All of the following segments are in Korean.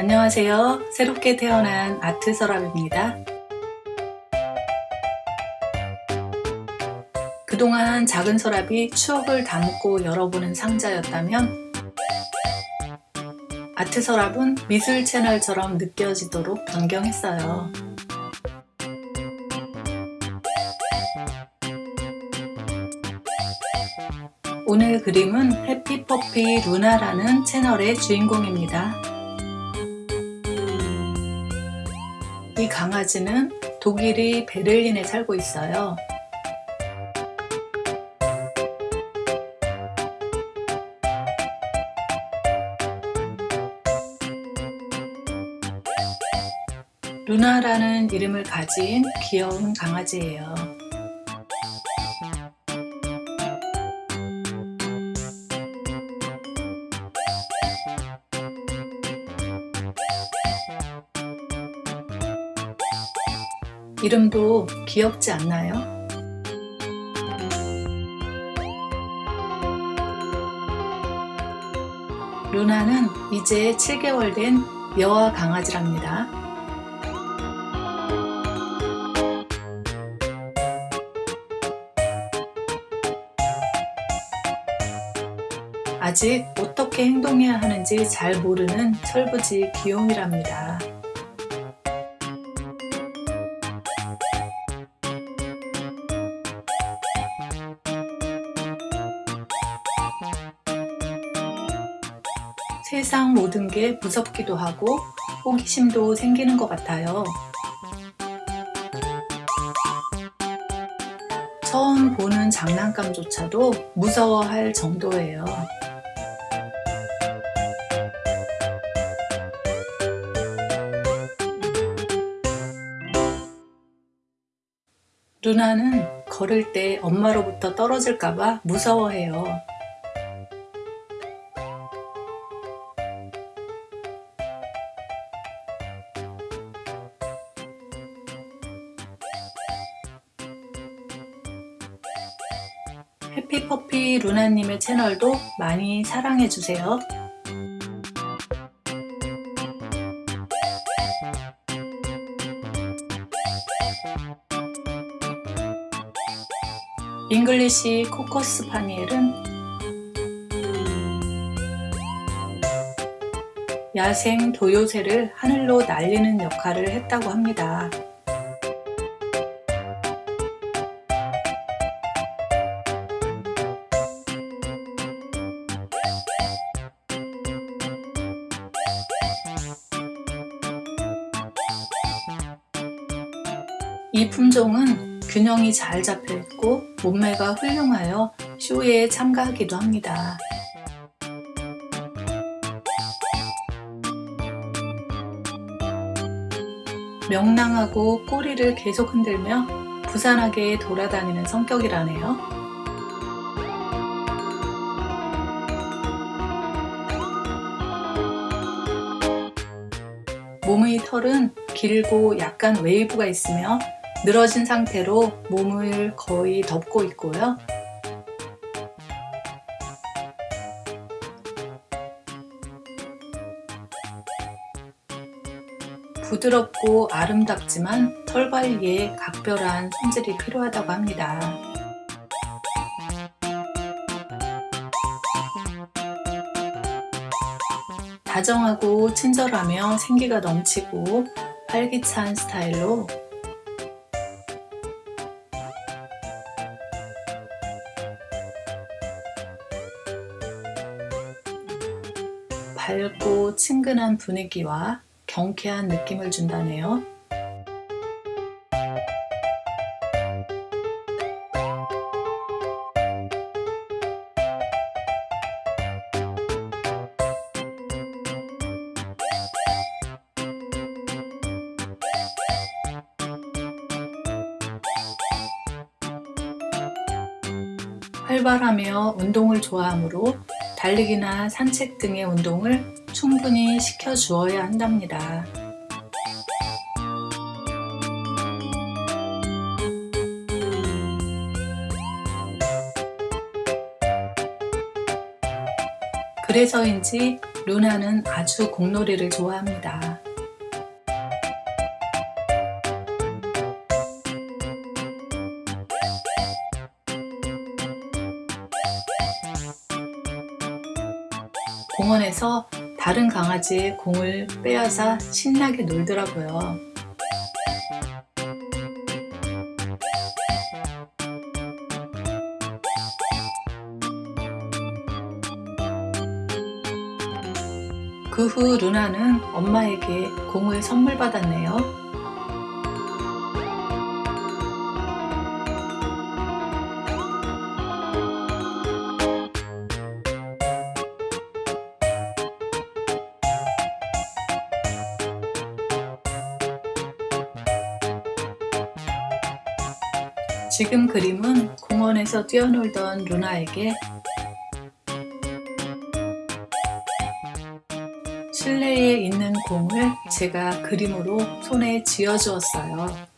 안녕하세요. 새롭게 태어난 아트 서랍입니다. 그동안 작은 서랍이 추억을 담고 열어보는 상자였다면 아트 서랍은 미술 채널처럼 느껴지도록 변경했어요. 오늘 그림은 해피퍼피 루나라는 채널의 주인공입니다. 강아지는 독일의 베를린에 살고 있어요. 루나라는 이름을 가진 귀여운 강아지예요. 이름도 귀엽지 않나요? 루나는 이제 7개월 된 여아 강아지랍니다. 아직 어떻게 행동해야 하는지 잘 모르는 철부지 귀요미랍니다. 세상 모든 게 무섭기도 하고 호기심도 생기는 것 같아요. 처음 보는 장난감조차도 무서워할 정도예요. 루나는 걸을 때 엄마로부터 떨어질까봐 무서워해요. 루나님의 채널도 많이 사랑해주세요. 잉글리시 코커스패니얼은 야생 도요새를 하늘로 날리는 역할을 했다고 합니다. 이 품종은 균형이 잘 잡혀 있고 몸매가 훌륭하여 쇼에 참가하기도 합니다. 명랑하고 꼬리를 계속 흔들며 부산하게 돌아다니는 성격이라네요. 몸의 털은 길고 약간 웨이브가 있으며 늘어진 상태로 몸을 거의 덮고 있고요. 부드럽고 아름답지만 털 관리에 각별한 손질이 필요하다고 합니다. 다정하고 친절하며 생기가 넘치고 활기찬 스타일로 친근한 분위기와 경쾌한 느낌을 준다네요. 활발하며 운동을 좋아하므로 달리기나 산책 등의 운동을 충분히 시켜주어야 한답니다. 그래서인지 루나는 아주 공놀이를 좋아합니다. 공원에서 다른 강아지의 공을 빼앗아 신나게 놀더라고요. 그 후 루나는 엄마에게 공을 선물 받았네요. 지금 그림은 공원에서 뛰어놀던 루나에게 실내에 있는 공을 제가 그림으로 손에 쥐어 주었어요.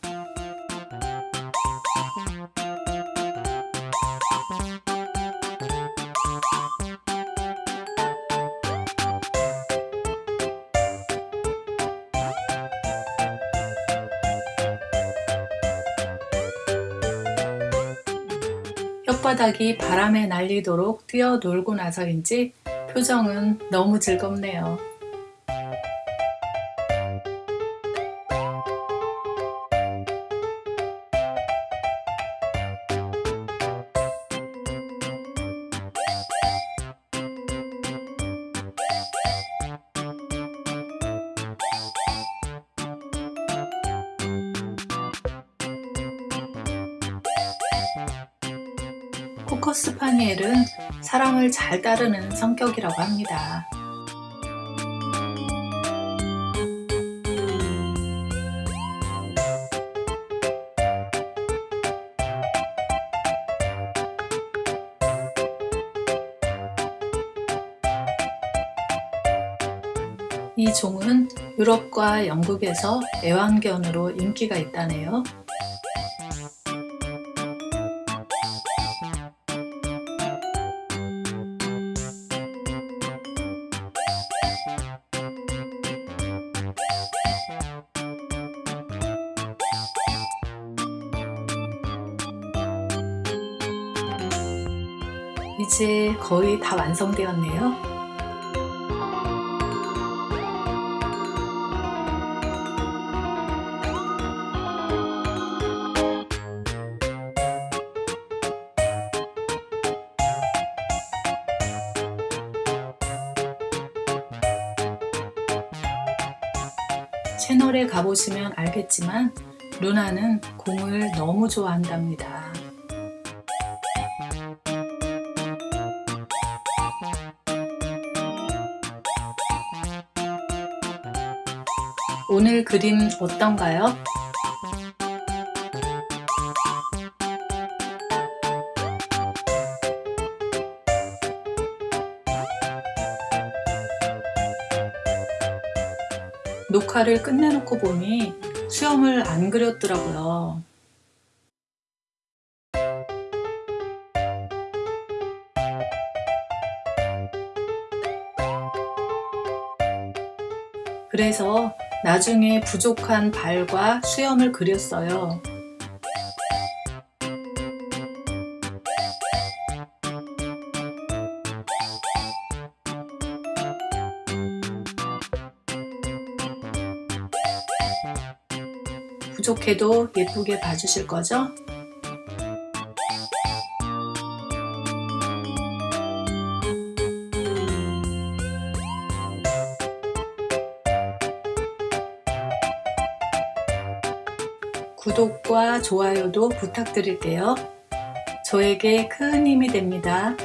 혓바닥이 바람에 날리도록 뛰어놀고 나서인지 표정은 너무 즐겁네요. 코커 스 파니엘은 사람을 잘 따르는 성격이라고 합니다. 이 종은 유럽과 영국에서 애완견으로 인기가 있다네요. 이제 거의 다 완성되었네요. 채널에 가보시면 알겠지만 루나는 공을 너무 좋아한답니다. 오늘 그림 어떤가요? 녹화를 끝내놓고 보니 수염을 안 그렸더라고요. 그래서 나중에 부족한 발과 수염을 그렸어요. 부족해도 예쁘게 봐주실 거죠? 구독과 좋아요도 부탁드릴게요. 저에게 큰 힘이 됩니다.